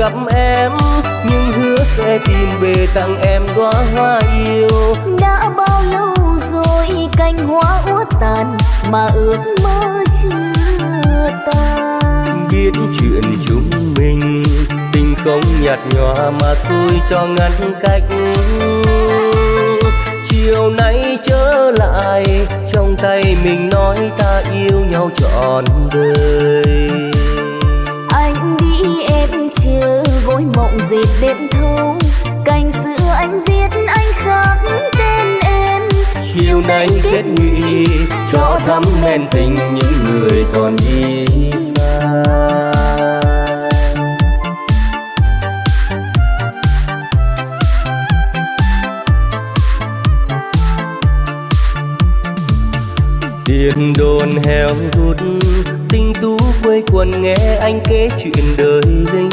gặp em nhưng hứa sẽ tìm về tặng em đóa hoa yêu. Đã bao lâu rồi cành hoa úa tàn mà ước mơ chưa tan? Biết chuyện chúng mình tình không nhạt nhòa mà xui cho ngăn cách. Chiều nay trở lại trong tay mình nói ta yêu nhau trọn đời. Anh đi chờ gối mộng dệt đêm thâu cành xưa anh viết anh khắc tên em. Chiều nay kết nghị cho thắm men tình những người còn đi xa. Tiền đồn heo hút tinh tú quây quần nghe anh kể chuyện đời lính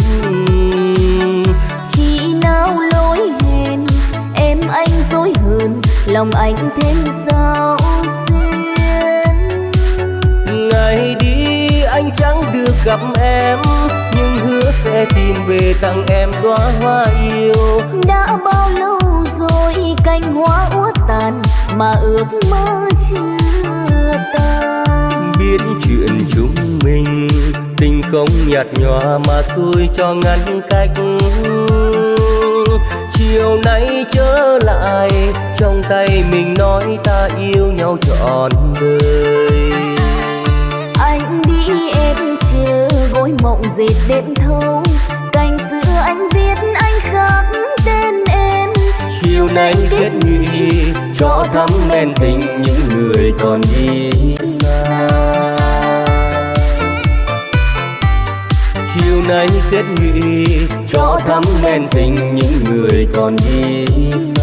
khi nào lối hẹn em anh dối hơn lòng anh thêm sao xuyên. Ngày đi anh chẳng được gặp em nhưng hứa sẽ tìm về tặng em đóa hoa yêu. Đã bao lâu rồi cành hoa úa tàn mà ước mơ chưa tan biết chuyện chúng mình. Tình không nhạt nhòa mà xui cho ngăn cách. Chiều nay trở lại trong tay mình nói ta yêu nhau trọn đời. Anh đi em chờ gối mộng dệt đêm thâu. Cành xưa anh viết anh khắc tên em. Chiều nay kết nghị cho thắm men tình những người còn đi xa chiều nay kết nghị cho thắm men tình những người còn đi xa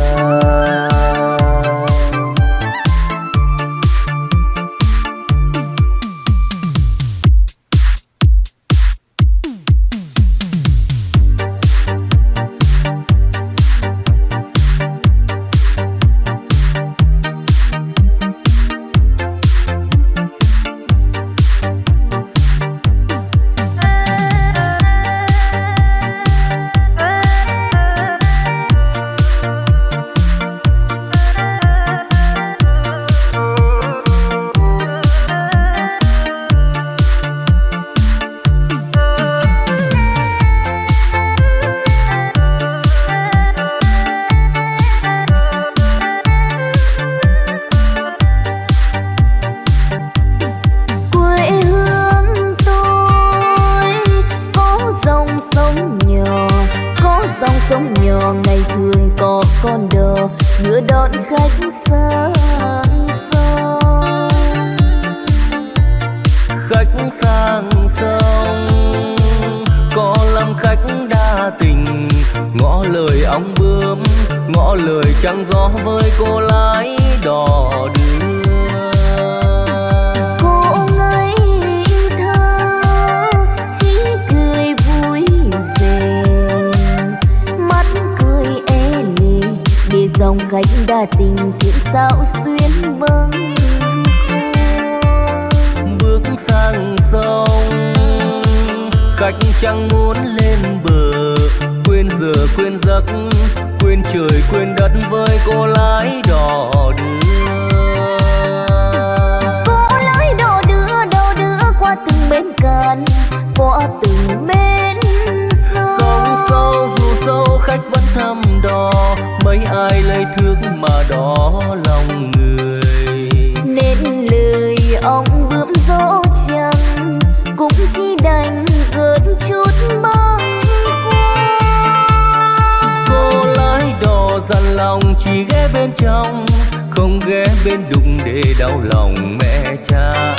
chỉ ghé bên trong không ghé bên đụng để đau lòng mẹ cha.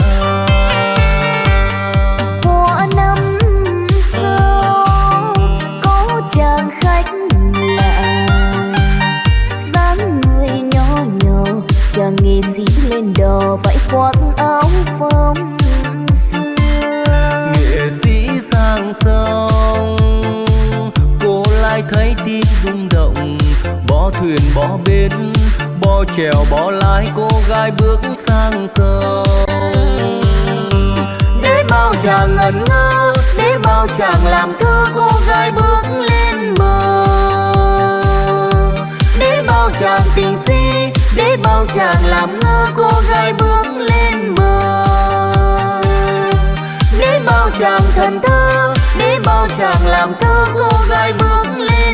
Của năm xưa có chàng khách lạ dáng người nhỏ nhỏ chàng nghệ sĩ lên đò vẫy khoác áo phong xưa. Nghệ sĩ sang sông cô lại thấy tim rung động thuyền bỏ bến Bỏ chèo bỏ lái, cô gái bước sang sông. Để bao chàng ngẩn ngơ, Để bao chàng làm thơ, cô gái bước lên bờ. Để bao chàng tình si, Để bao chàng làm ngơ, cô gái bước lên bờ. Để bao chàng thần thơ, Để bao chàng làm thơ, cô gái bước lên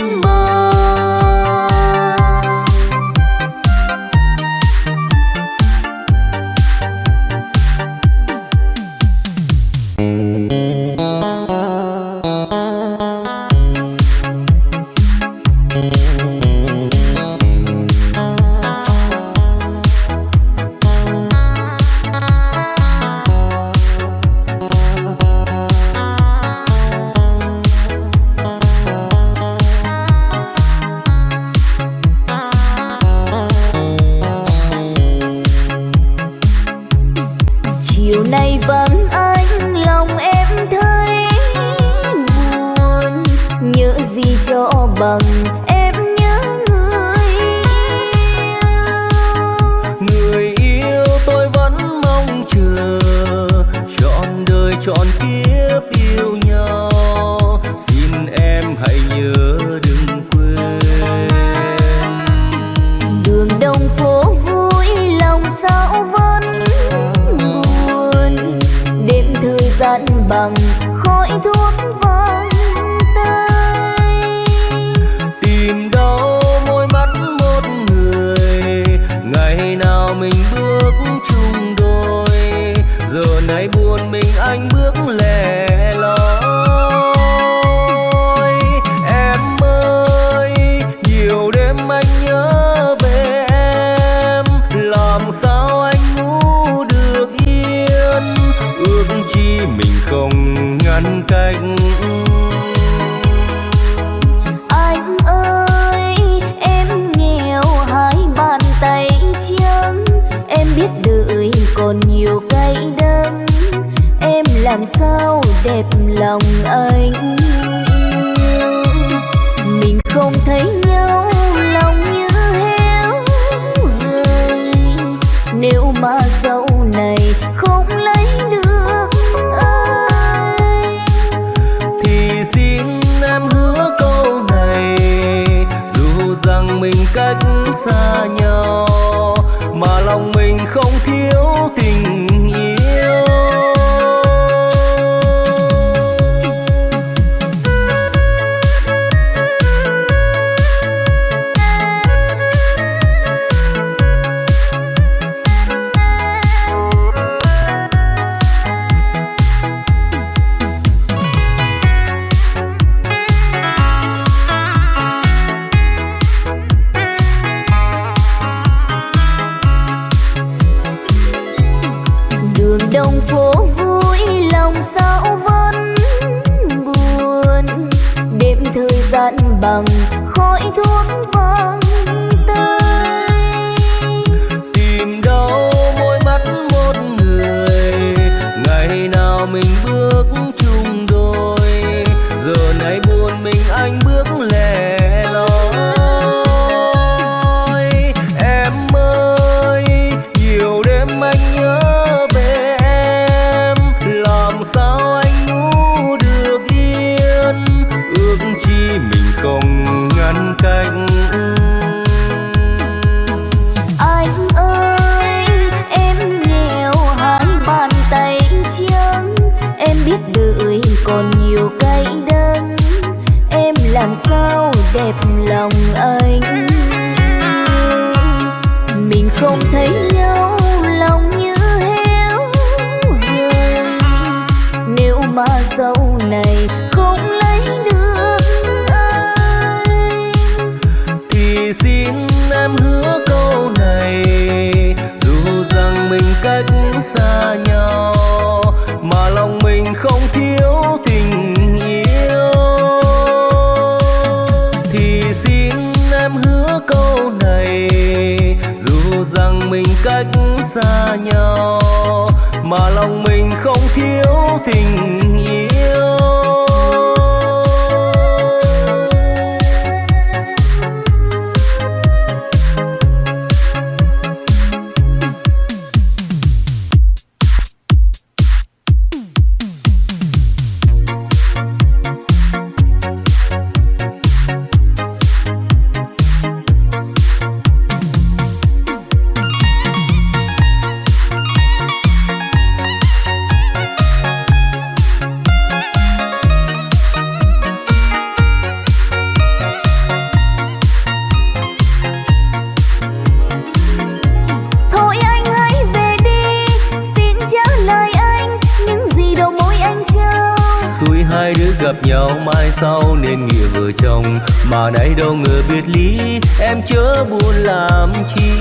gặp nhau mai sau nên nghĩa vợ chồng. Mà nay đâu ngờ biệt ly em chớ buồn làm chi.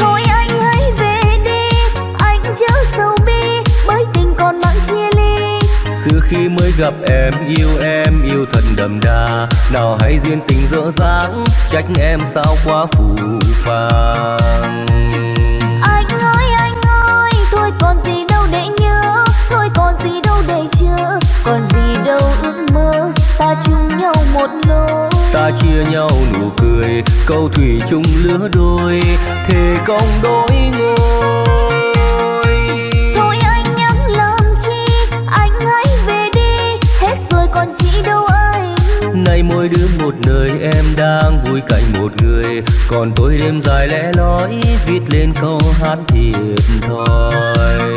Thôi anh hãy về đi anh chớ sầu bi bởi tình còn mặn chia ly. Xưa khi mới gặp em yêu em yêu thật đậm đà. Nào hãy duyên tình dở dáng trách em sao quá phù phàng Ta chia nhau nụ cười câu thủy chung lứa đôi thề công đôi ngôi. Thôi anh nhắm làm chi anh hãy về đi hết rồi còn chỉ đâu anh. Nay mỗi đứa một nơi em đang vui cạnh một người. Còn tôi đêm dài lẽ loi viết lên câu hát thiệt thòi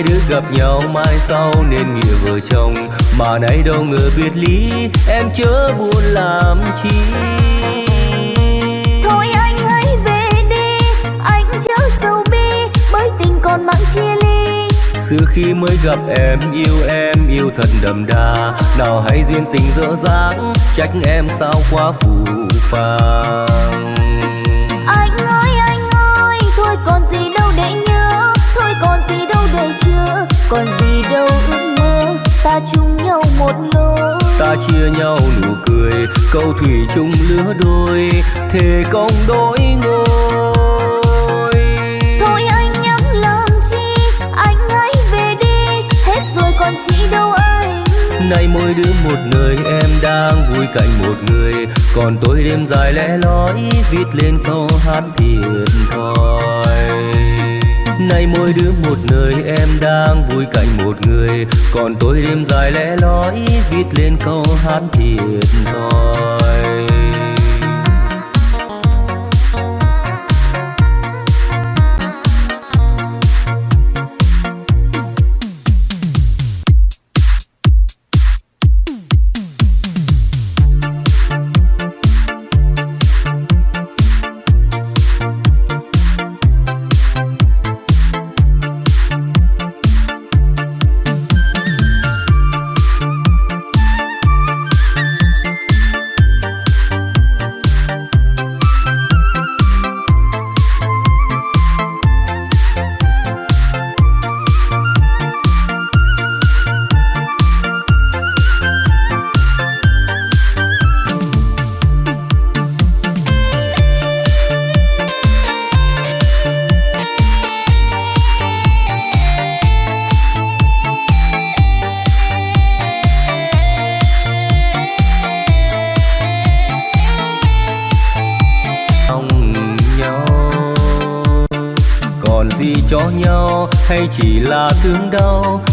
hai đứa gặp nhau mai sau nên nghĩa vợ chồng. Mà nay đâu ngờ biệt ly em chớ buồn làm chi. Thôi anh hãy về đi anh chớ sầu bi bởi tình còn mặn chia ly. Xưa khi mới gặp em yêu em yêu thật đậm đà. Nào hãy duyên tình dở dáng trách em sao quá phù phàng còn gì đâu ước mơ. Ta chung nhau một lối. Ta chia nhau nụ cười câu thủy chung lứa đôi. Thề công đôi ngôi. Thôi anh nhắm làm chi? Anh hãy về đi. Hết rồi còn chỉ đâu anh? Nay mỗi đứa một nơi em đang vui cạnh một người. Còn tôi đêm dài lẽ loi viết lên câu hát thiệt thòi nay mỗi đứa một nơi, em đang vui cạnh một người. Còn tôi đêm dài lẽ loi, viết lên câu hát thiệt thòi.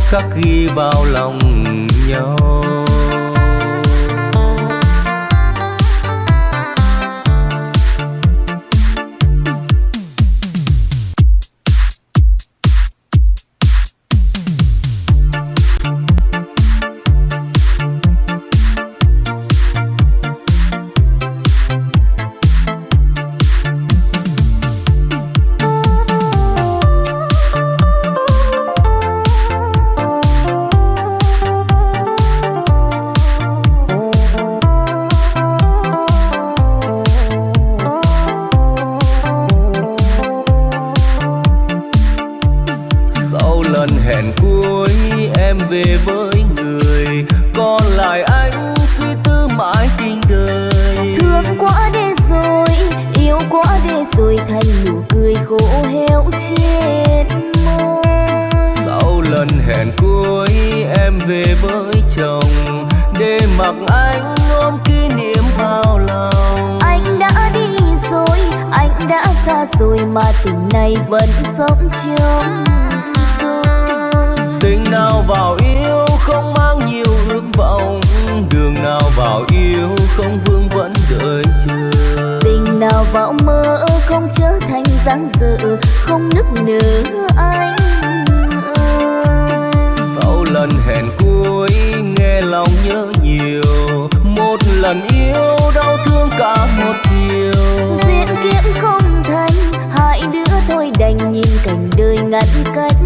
Khắc ghi vào lòng này vẫn sống trong tình nào vào yêu không mang nhiều ước vọng. Đường nào vào yêu không vương vẫn đợi chờ. Tình nào vào mơ không trở thành dáng dở không nức nở anh sau lần hẹn cuối nghe lòng nhớ nhiều. Một lần yêu đau thương cả một đành nhìn cảnh đời ngăn cách.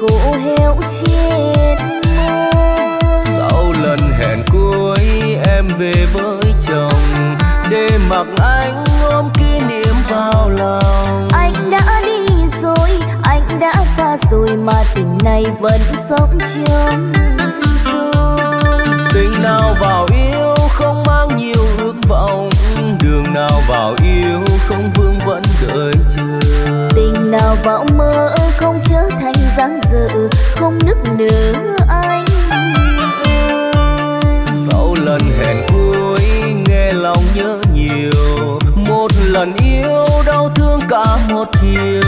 Khổ héo chết sau lần hẹn cuối em về với chồng. Để mặc anh ôm kỷ niệm vào lòng. Anh đã đi rồi anh đã xa rồi mà tình này vẫn sống trong tình nào vào không nức nở sau lần hẹn cuối, nghe lòng nhớ nhiều. Một lần yêu, đau thương cả một chiều.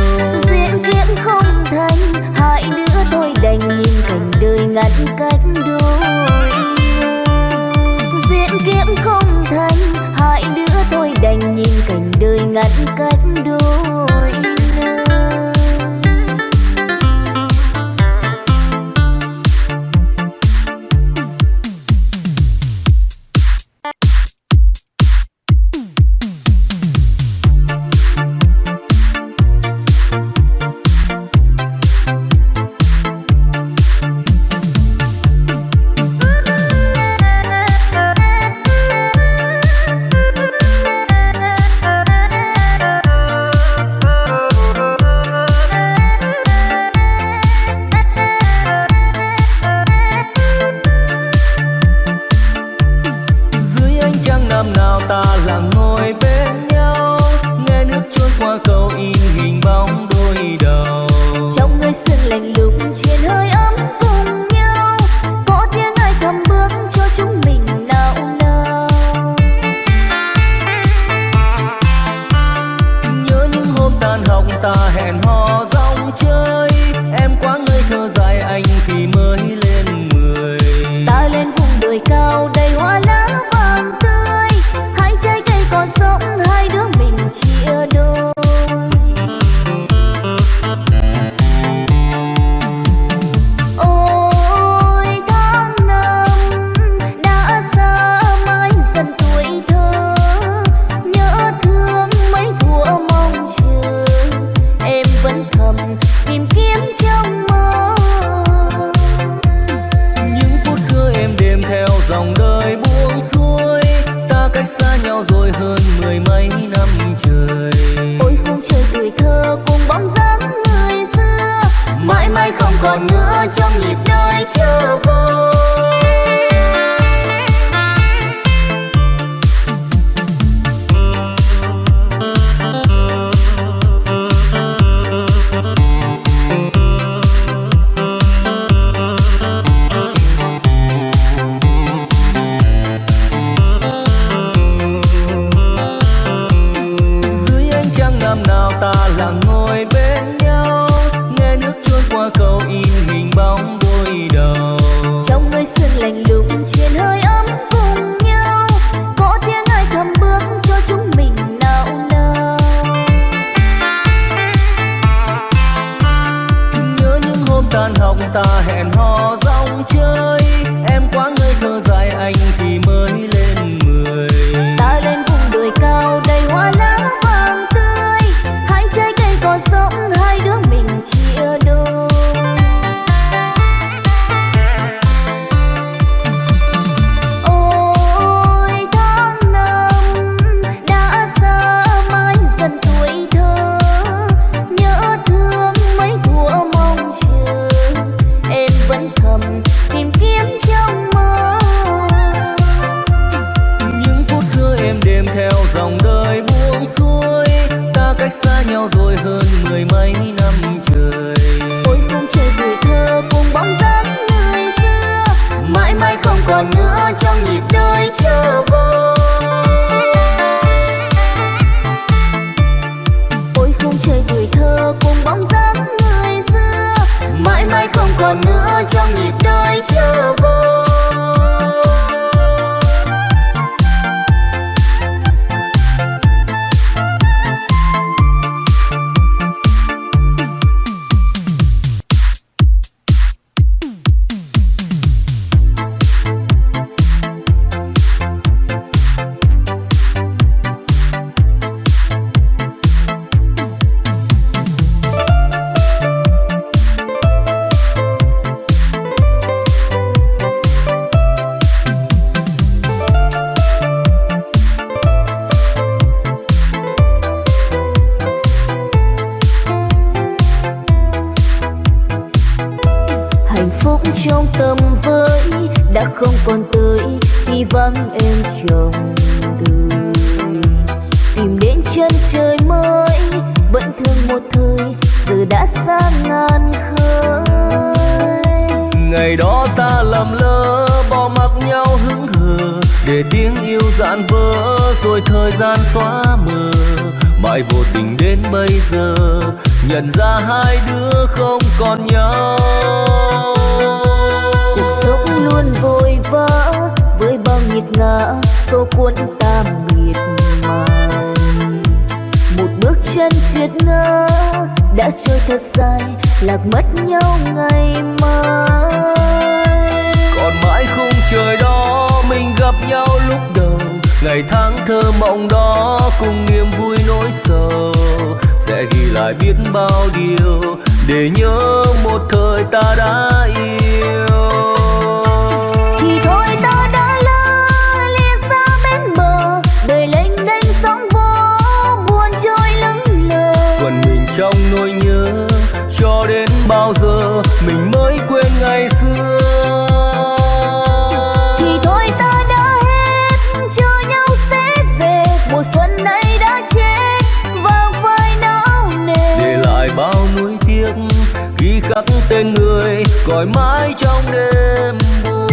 Nhắc tên người, gọi mãi trong đêm buồn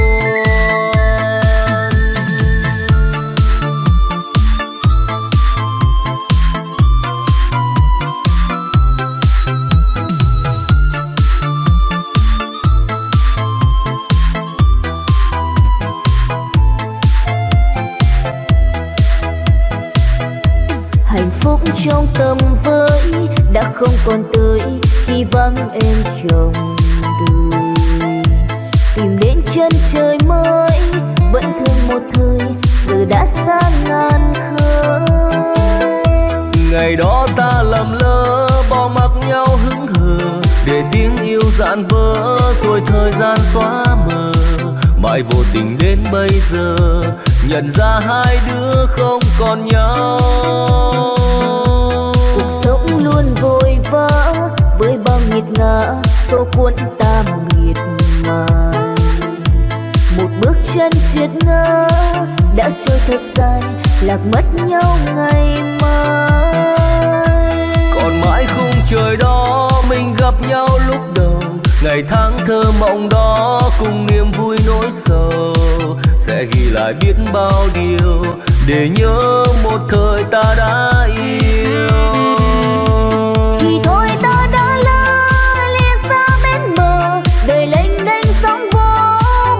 hạnh phúc trong tâm với đã không còn từ. Mãi vô tình đến bây giờ nhận ra hai đứa không còn nhau. Cuộc sống luôn vội vã với bao nghiệt ngã số cuốn ta miệt mài một bước chân triệt ngã đã trôi thật dài lạc mất nhau ngày mai. Còn mãi khung trời đó ngày tháng thơ mộng đó cùng niềm vui nỗi sầu sẽ ghi lại biết bao điều để nhớ một thời ta đã yêu. Thì thôi ta đã lỡ lìa xa bên bờ đời lênh đênh sóng vỗ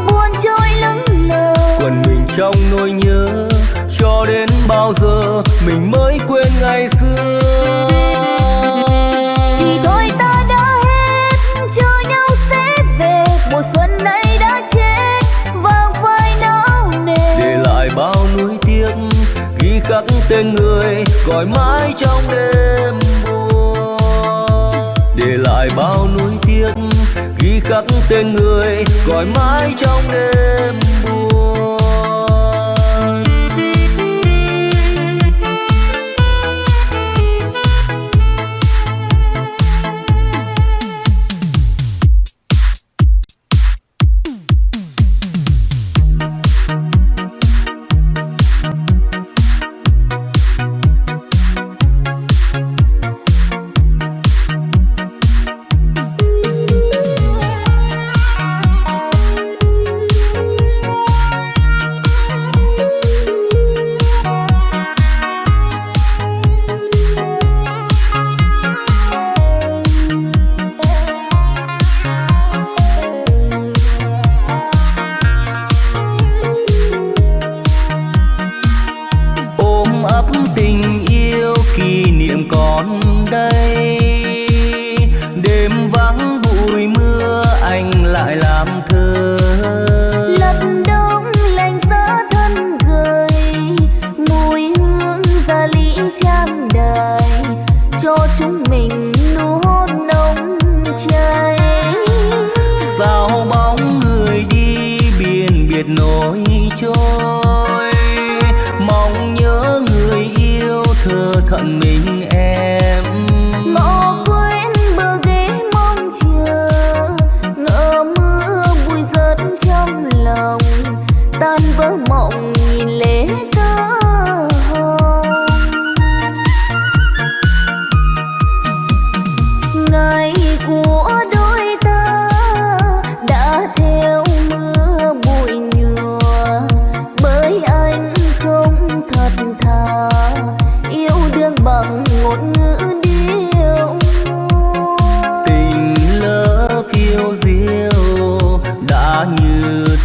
buồn trôi lững lờ. Quần mình trong nỗi nhớ cho đến bao giờ mình mới quên tên người gọi mãi trong đêm buồn. Để lại bao nuối tiếc ghi khắc tên người gọi mãi trong đêm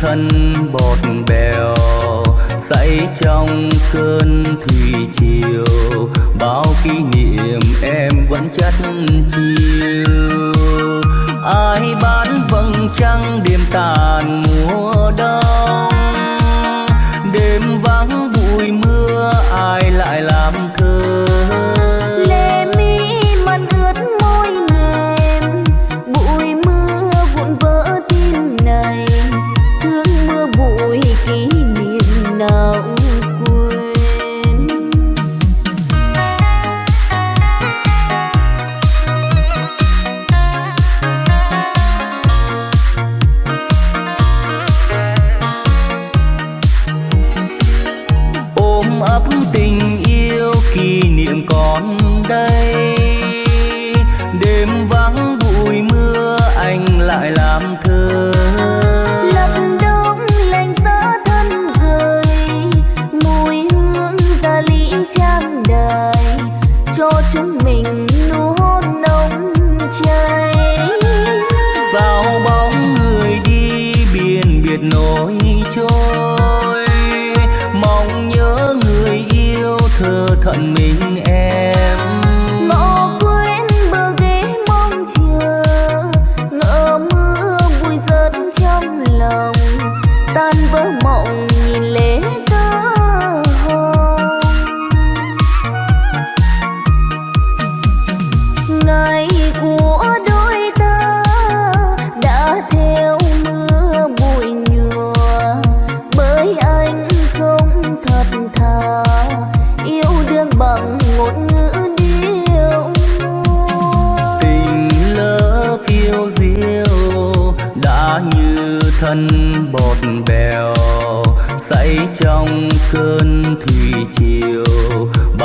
thân bọt bèo say trong cơn thủy chiều bao kỷ niệm em vẫn chất chiều. Ai bán vầng trăng đêm tàn mùa đông? Đêm vắng bụi mưa ai lại làm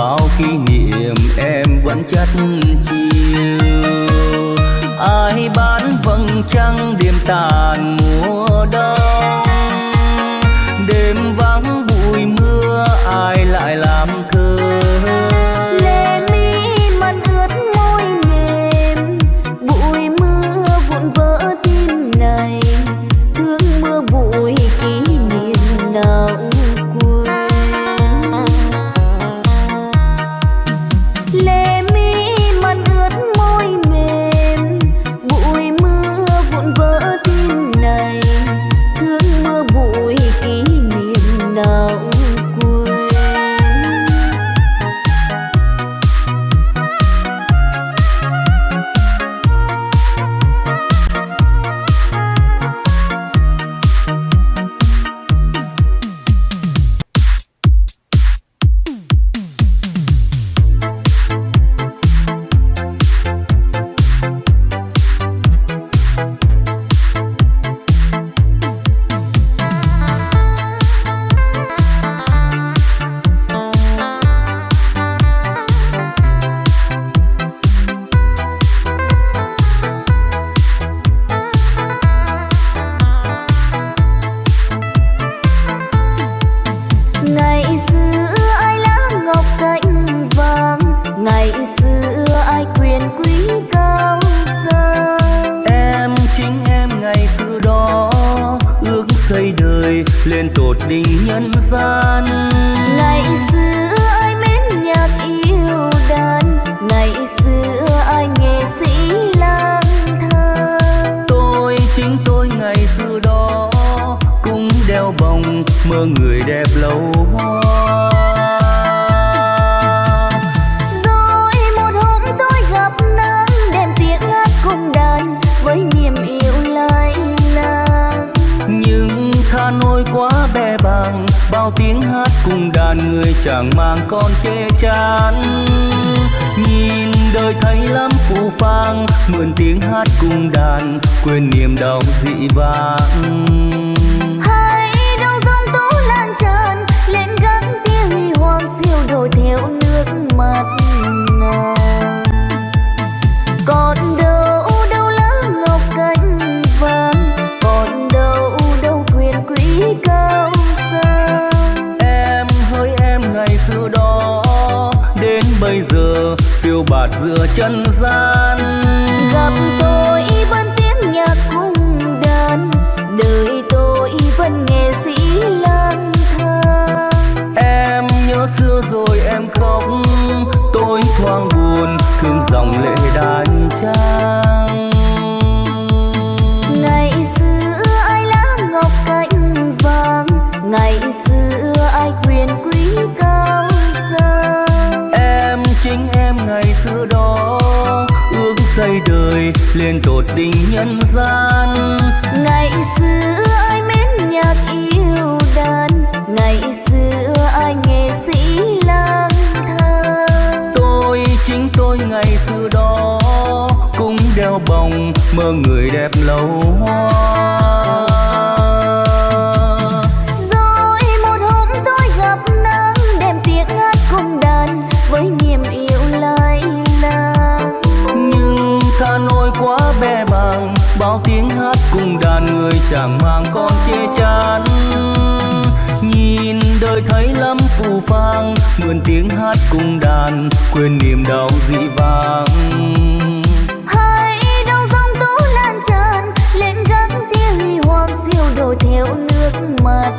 bao kỷ niệm em vẫn chất chiều ai bán vầng trăng đêm tàn mùa đông? Người chàng mang con chê chán. Nhìn đời thấy lắm phù phang mượn tiếng hát cùng đàn, quên niềm đau dị vãng. Giữa chân gian gặp đỉnh nhân gian. Ngày xưa ai mến nhạc yêu đàn ngày xưa ai nghệ sĩ lang thang. Tôi chính tôi ngày xưa đó cũng đeo bồng mơ người đẹp lâu mượn tiếng hát cùng đàn quên niềm đau dị vãng. Hay đâu dòng tố lan tràn lên gác tia huy hoàng siêu đổi theo nước mắt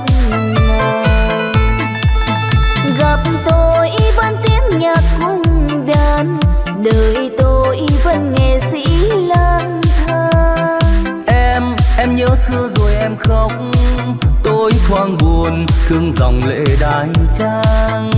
gặp tôi vẫn tiếng nhạc cung đàn đời tôi vẫn nghệ sĩ lang thang. Em em nhớ xưa rồi em khóc tôi thoáng buồn thương dòng lệ đai trang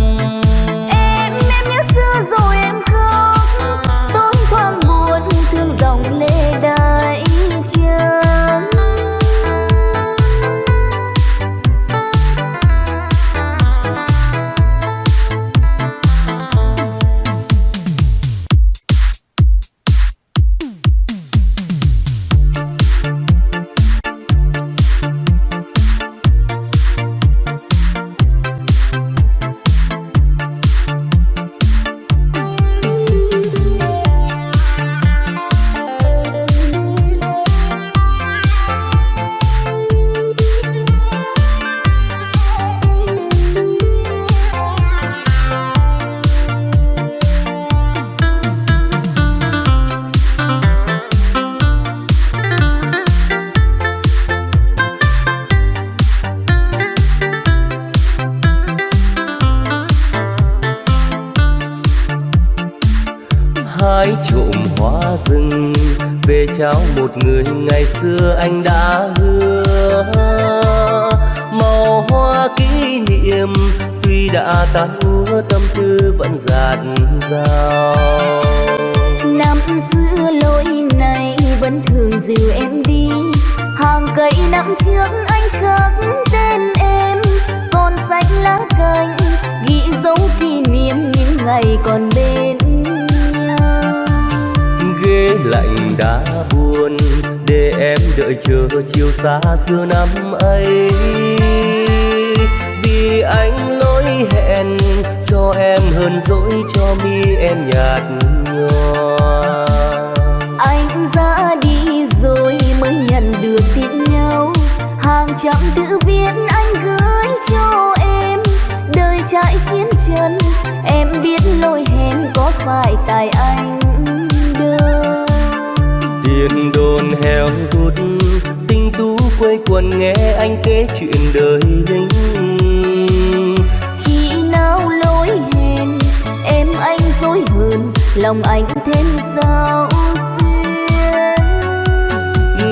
mi em nhạt nhòa. Anh ra đi rồi mới nhận được tin nhau hàng trăm tự viết anh gửi cho em. Đời trải chiến chân em biết lỗi hẹn có phải tại anh đâu tiền đồn heo hút tinh tú quây quần nghe anh kể chuyện đời lính lòng anh thêm sao xuyên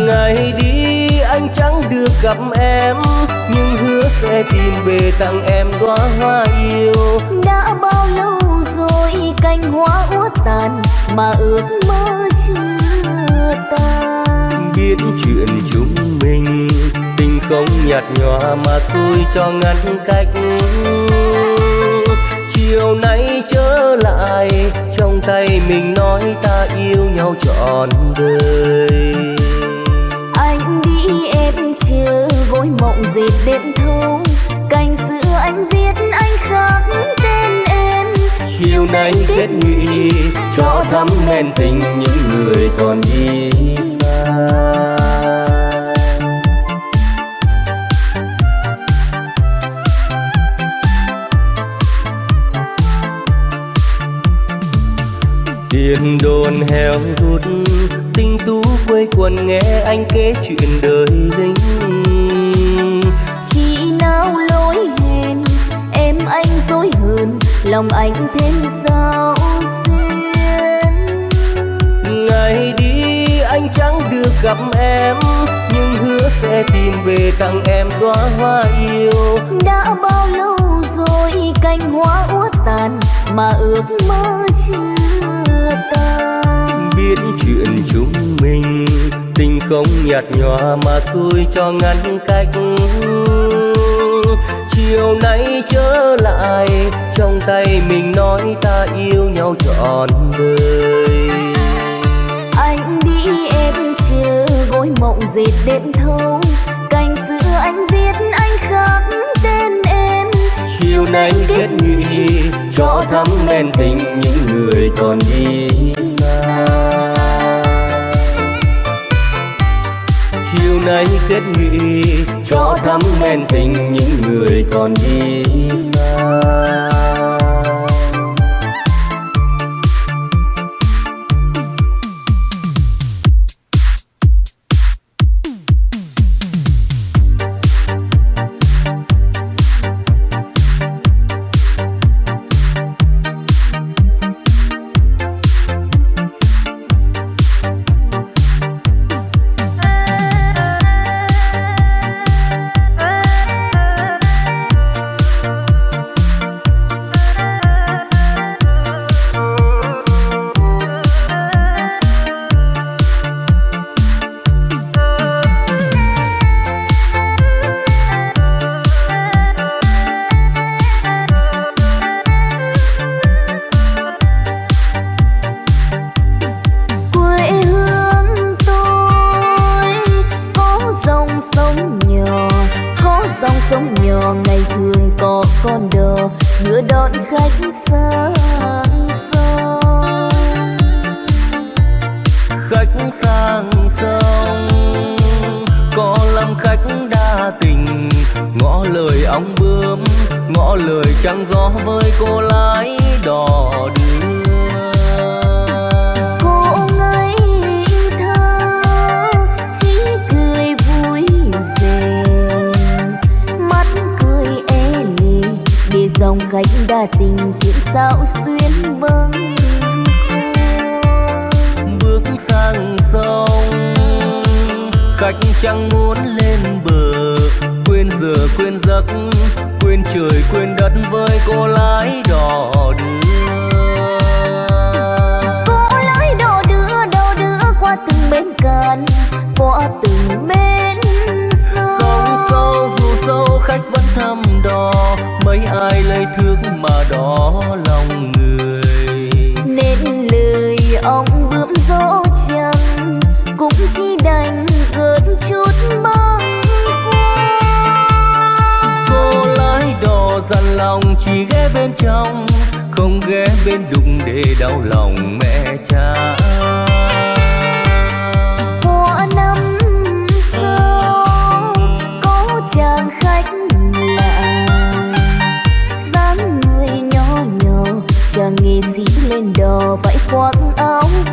ngày đi anh chẳng được gặp em nhưng hứa sẽ tìm về tặng em đóa hoa yêu. Đã bao lâu rồi cành hoa úa tàn mà ước mơ chưa tan? Biết chuyện chúng mình tình không nhạt nhòa mà xui cho ngăn cách tay mình nói ta yêu nhau trọn đời. Anh đi em chưa vội mộng dệt đêm thâu cành xưa anh viết anh khắc tên em. Chiều nay kết nghị cho thắm men tình những người còn đi xa. Heo hút tinh tú quây quần nghe anh kể chuyện đời lính khi nào lối hẹn em anh dối hơn lòng anh thêm sao xuyên. Ngày đi anh chẳng được gặp em nhưng hứa sẽ tìm về tặng em đóa hoa yêu. Đã bao lâu rồi cành hoa úa tàn mà ước mơ chưa biết chuyện chúng mình. Tình không nhạt nhòa mà xui cho ngăn cách. Chiều nay trở lại trong tay mình nói ta yêu nhau trọn đời. Anh đi em chờ gối mộng dệt đêm thâu. Cành xưa anh viết anh khắc tên em. Chiều nay kết nghị cho thắm men tình những người còn đi nay kết nghị cho thắm men tình những người còn đi xa. Dòng khách đa tình kiếm sao xuyên bâng bước sang sông. Khách chẳng muốn lên bờ quên giờ quên giấc quên trời quên đất với cô lái đò đưa. Cô lái đò đưa đò đưa qua từng bến cạn qua từng bến sông sâu dù sâu khách vẫn đò mấy ai lấy thước mà đỏ lòng người. Nên lời ông bướm dỗ chẳng cũng chỉ đành gợn chút khuâng cô lái đò dằn lòng chỉ ghé bên trong không ghé bên đụng để đau lòng mẹ cha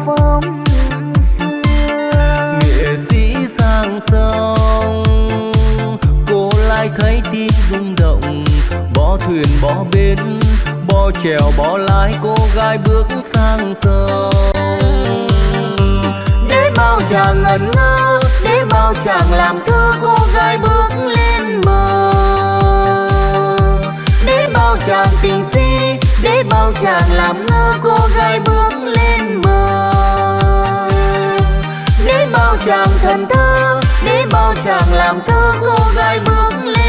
áo phông xưa. Nghệ sĩ sang sông cô lại thấy tim rung động. Bỏ thuyền bỏ bến bỏ chèo bỏ lái cô gái bước sang sông. Để bao chàng ngẩn ngơ để bao chàng làm thơ cô gái bước lên bờ. Để bao chàng tình si để bao chàng làm ngơ cô gái bước lên bờ chàng thần thơ để bao chàng làm thơ cô gái bước lên.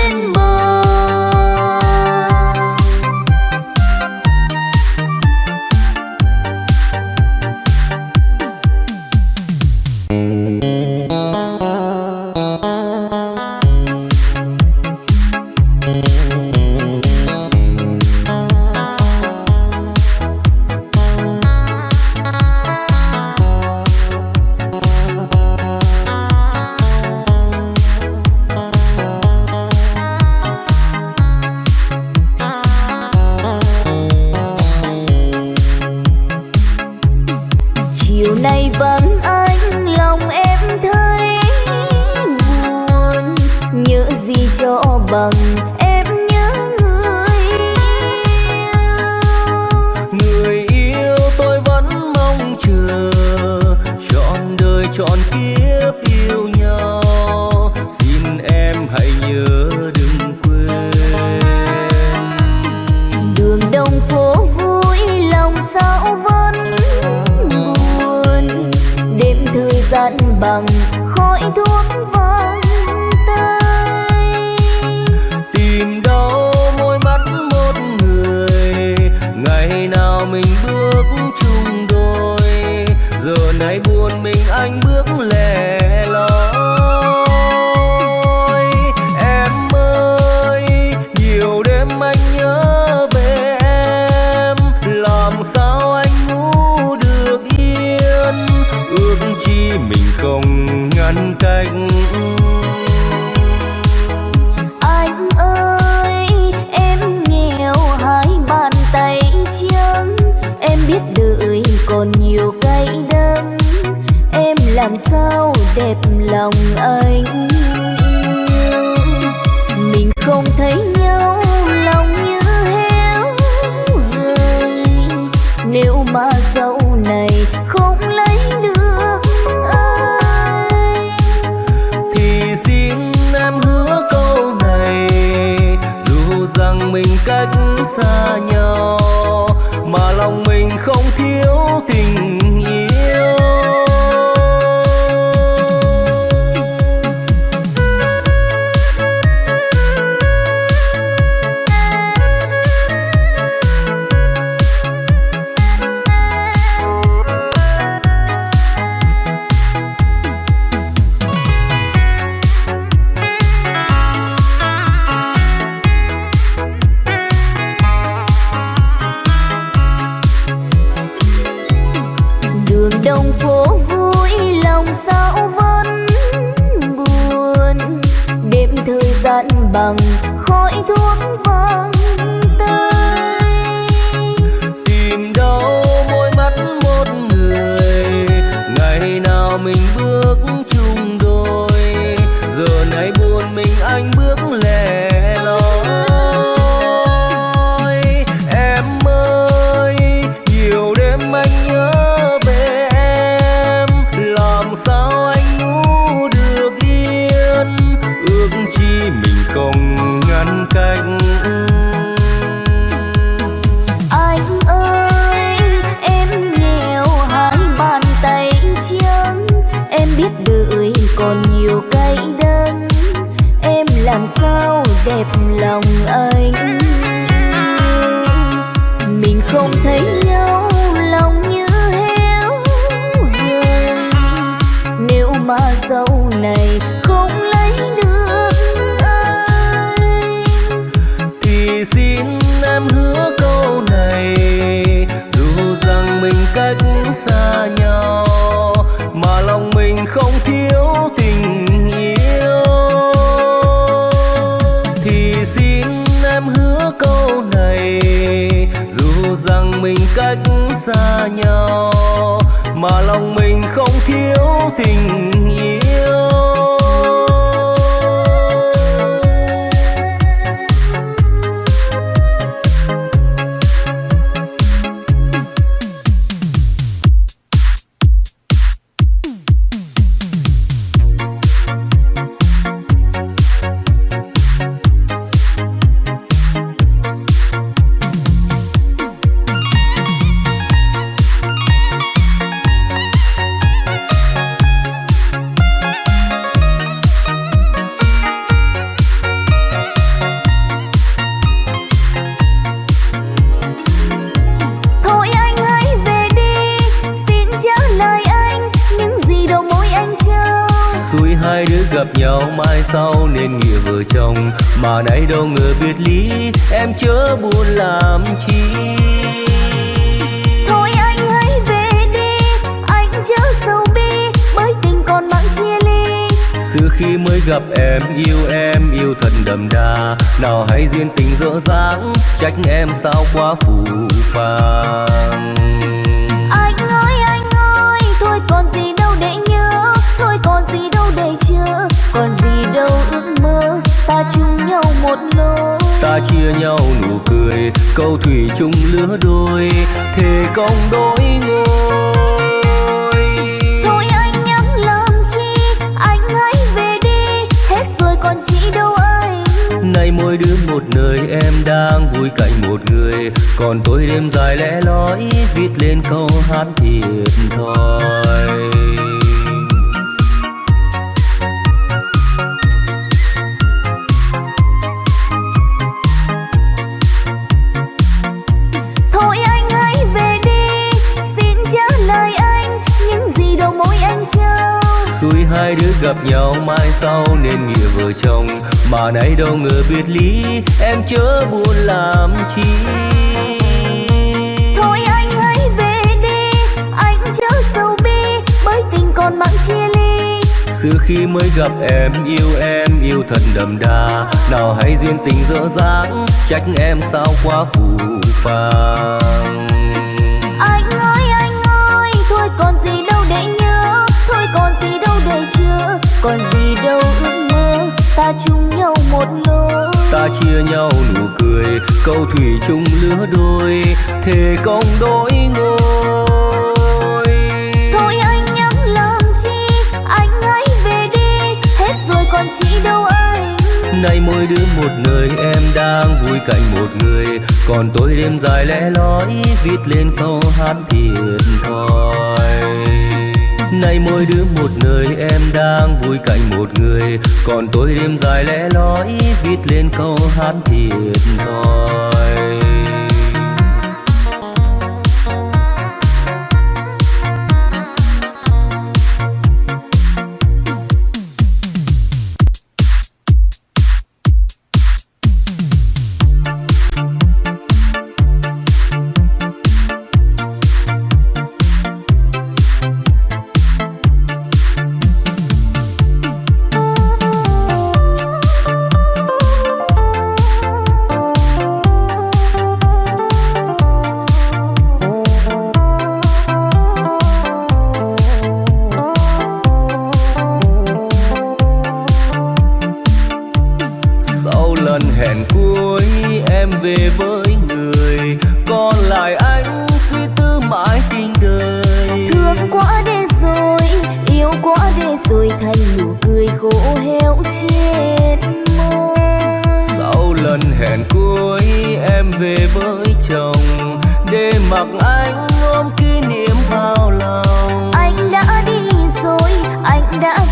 Xưa khi mới gặp em yêu em yêu thật đậm đà. Nào hay duyên tình dở dáng trách em sao quá phù phàng. Anh ơi anh ơi thôi còn gì đâu để nhớ thôi còn gì đời chưa còn gì đâu ước mơ ta chung nhau một lối ta chia nhau nụ cười câu thủy chung lứa đôi thề công đôi ngôi nay mỗi đứa một nơi em đang vui cạnh một người. Còn tôi đêm dài lẽ lói viết lên câu hát thiệt thòi. Nay mỗi đứa một nơi em đang vui cạnh một người. Còn tôi đêm dài lẽ lói viết lên câu hát thiệt thòi.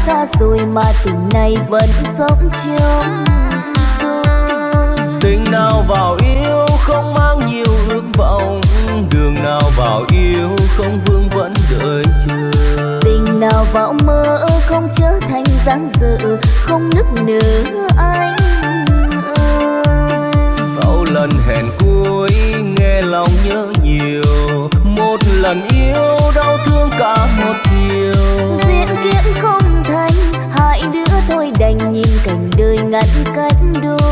xa rồi mà tình này vẫn sống chiều tình nào vào yêu không mang nhiều ước vọng. Đường nào vào yêu không vương vẫn đợi chờ. Tình nào vào mơ không trở thành dáng dự không nức nở anh sau lần hẹn cuối nghe lòng nhớ nhiều. Một lần yêu đau thương cả một chiều ngăn cách đôi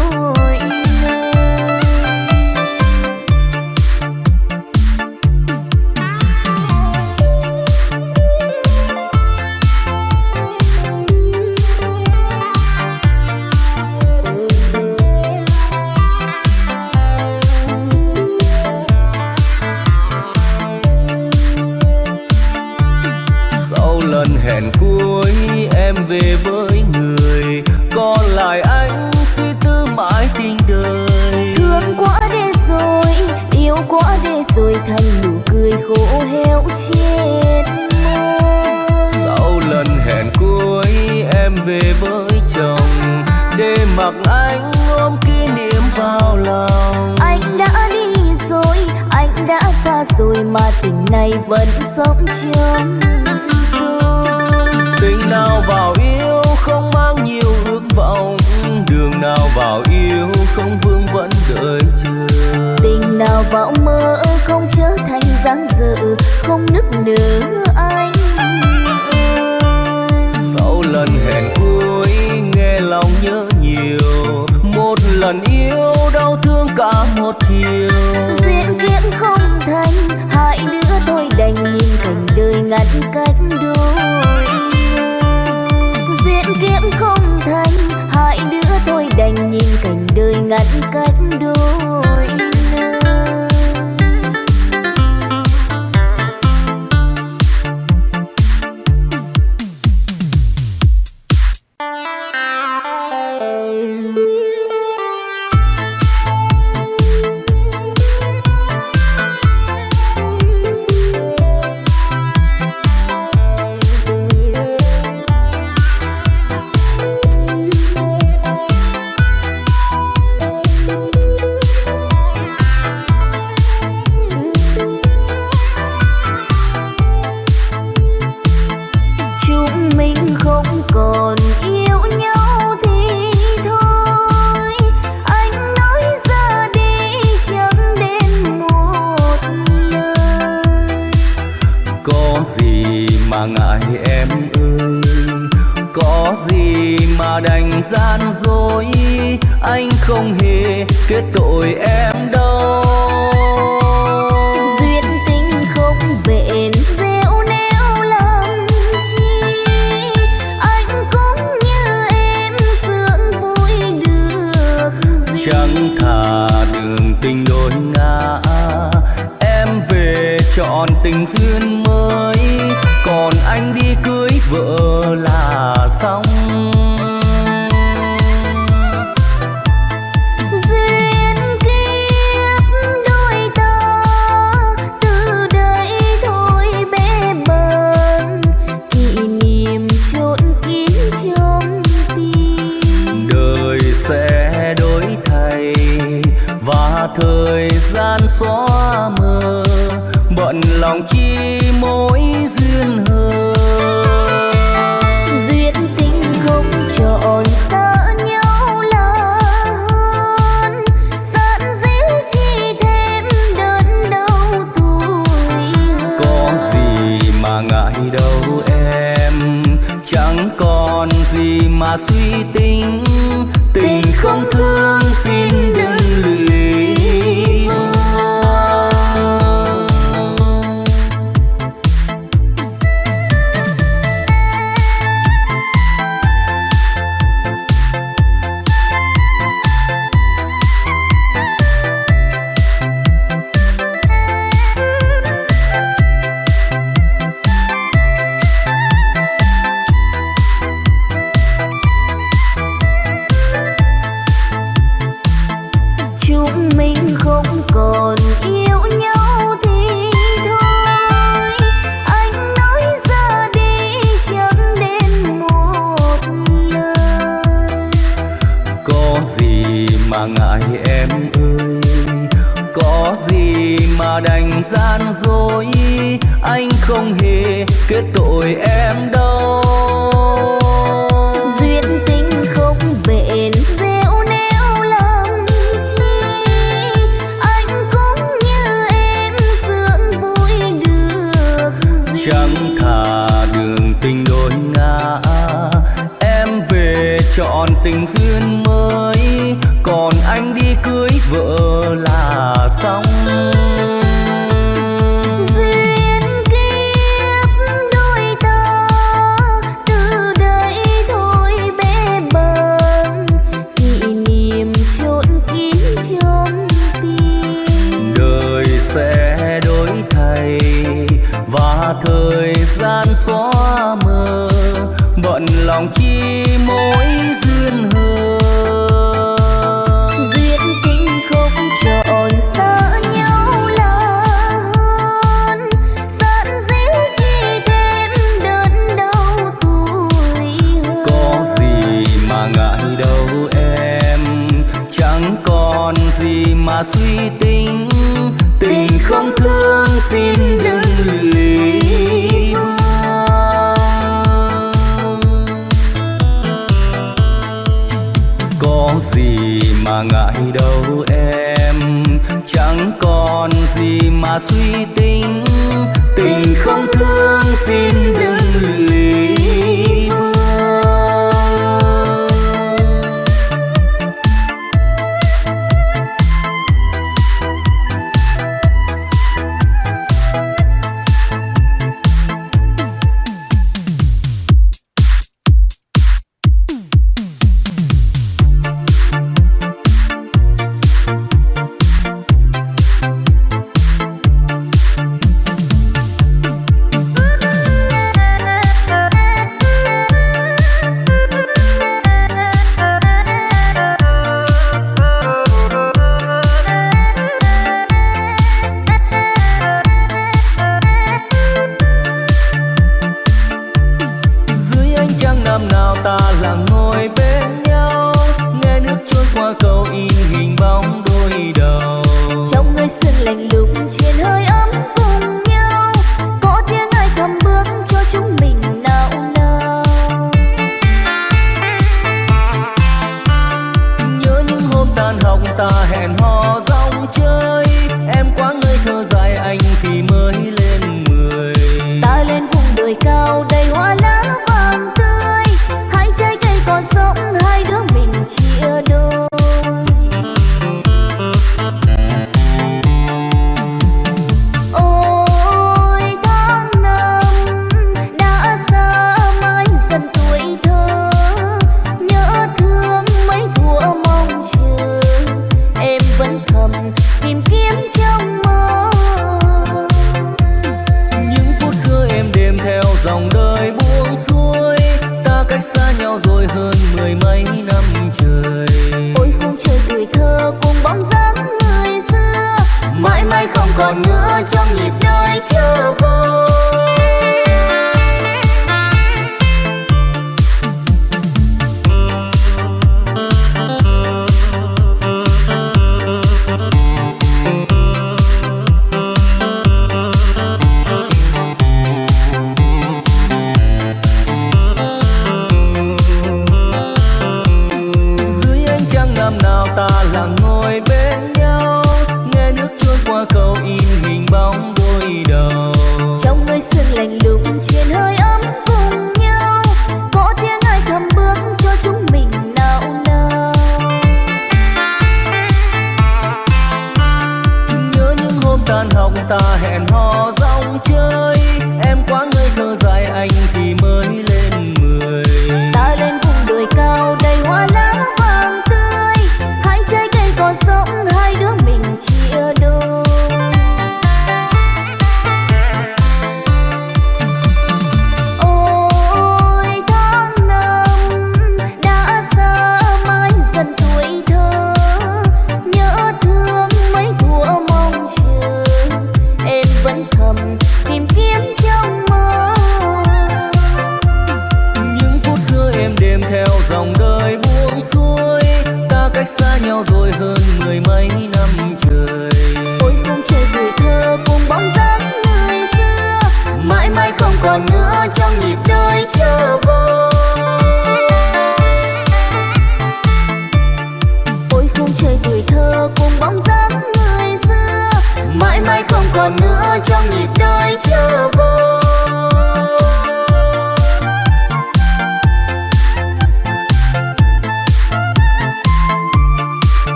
về với chồng để mặc anh ôm kỷ niệm vào lòng. Anh đã đi rồi anh đã xa rồi mà tình này vẫn sống trong tình nào vào yêu không mang nhiều ước vọng đường nào vào yêu không vương vẫn đợi chờ. Tình nào vào mơ không trở thành dáng dở không nức nở. Cả một chiều duyên kiếp không thành, hai đứa thôi đành nhìn cảnh đời ngắn cách đôi. Duyên kiếp không thành, hai đứa thôi đành nhìn cảnh đời ngắn cách đôi. mà ngại đâu em. Chẳng còn gì mà suy tính. Tình không thương xin suy tính. Tình không thương xin đừng lý vương. Có gì mà ngại đâu em, chẳng còn gì mà suy tính.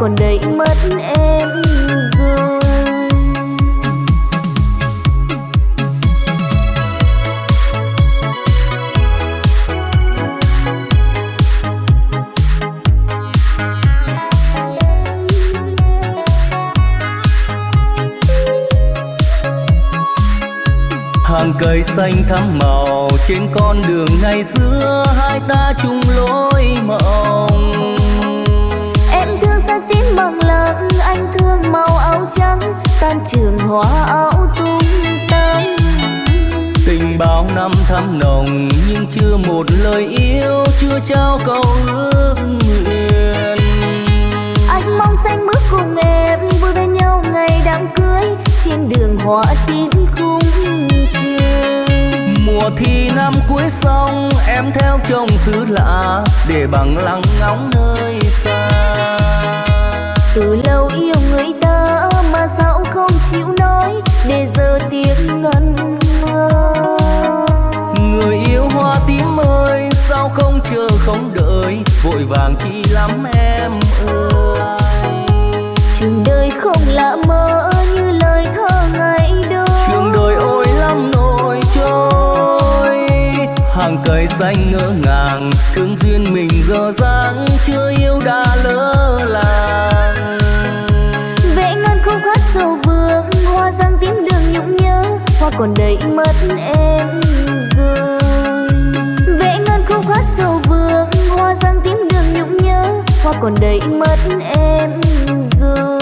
còn đây mất em rồi. Hàng cây xanh thắm màu trên con đường ngày xưa hai ta chung lối màu tan trường hoa áo tung tăng tình bao năm thắm nồng nhưng chưa một lời yêu chưa trao câu ước nguyện. Anh mong xanh bước cùng em vui bên nhau ngày đám cưới trên đường hoa tím khung mùa thi năm cuối xong em theo chồng xứ lạ để bằng lăng ngóng nơi xa. Từ lâu yêu người để giờ tiếng ngân ngang người yêu hoa tím ơi sao không chờ không đợi? Vội vàng chi lắm em ơi. Trường đời không lạ mơ như lời thơ ngày đó. Trường đời ôi lắm nỗi trôi. Hàng cây xanh ngỡ ngàng thương duyên mình giờ dáng chưa yêu đã lỡ làng. hoa còn đầy mất em rồi vẽ ngân khúc hát sầu vương hoa giang tím đường nhũng nhớ. Hoa còn đầy mất em rồi